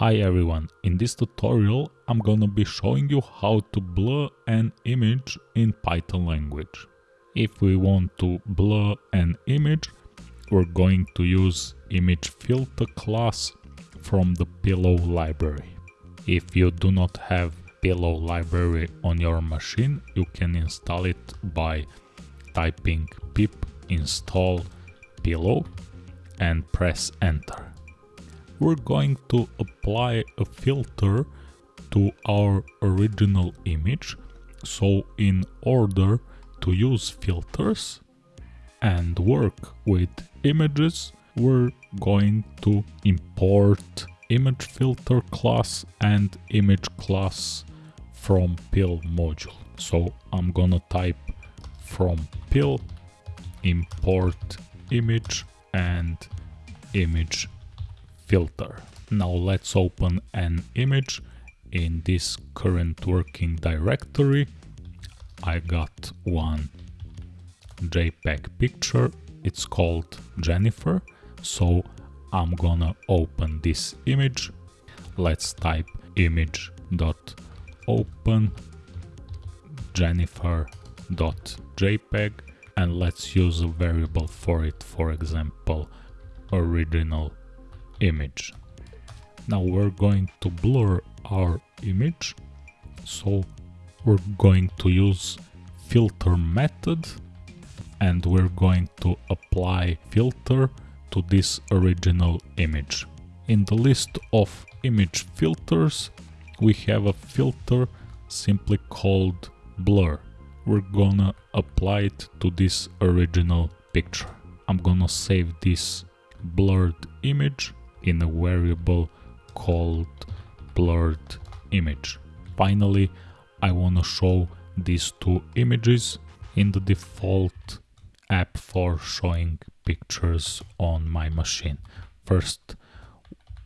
Hi everyone, in this tutorial I'm gonna be showing you how to blur an image in Python language. If we want to blur an image, we're going to use image filter class from the pillow library. If you do not have pillow library on your machine, you can install it by typing pip install pillow and press enter we're going to apply a filter to our original image. So in order to use filters and work with images, we're going to import image filter class and image class from PIL module. So I'm gonna type from PIL import image and image filter. Now let's open an image in this current working directory. I got one JPEG picture, it's called Jennifer, so I'm gonna open this image. Let's type image dot open jennifer.jpg and let's use a variable for it, for example, original image. Now we're going to blur our image. So we're going to use filter method and we're going to apply filter to this original image. In the list of image filters, we have a filter simply called blur. We're gonna apply it to this original picture. I'm gonna save this blurred image in a variable called blurred image. Finally, I want to show these two images in the default app for showing pictures on my machine. First,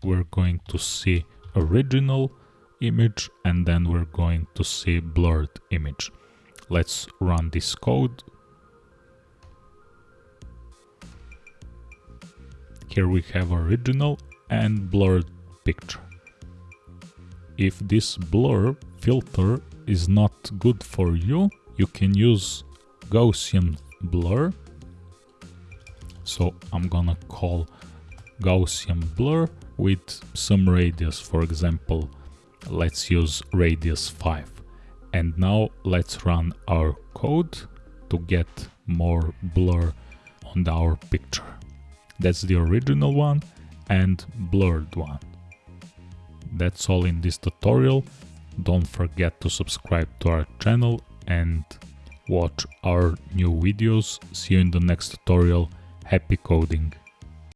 we're going to see original image and then we're going to see blurred image. Let's run this code Here we have original and blurred picture. If this blur filter is not good for you, you can use Gaussian blur. So I'm gonna call Gaussian blur with some radius, for example, let's use radius 5. And now let's run our code to get more blur on our picture. That's the original one and blurred one. That's all in this tutorial. Don't forget to subscribe to our channel and watch our new videos. See you in the next tutorial. Happy coding!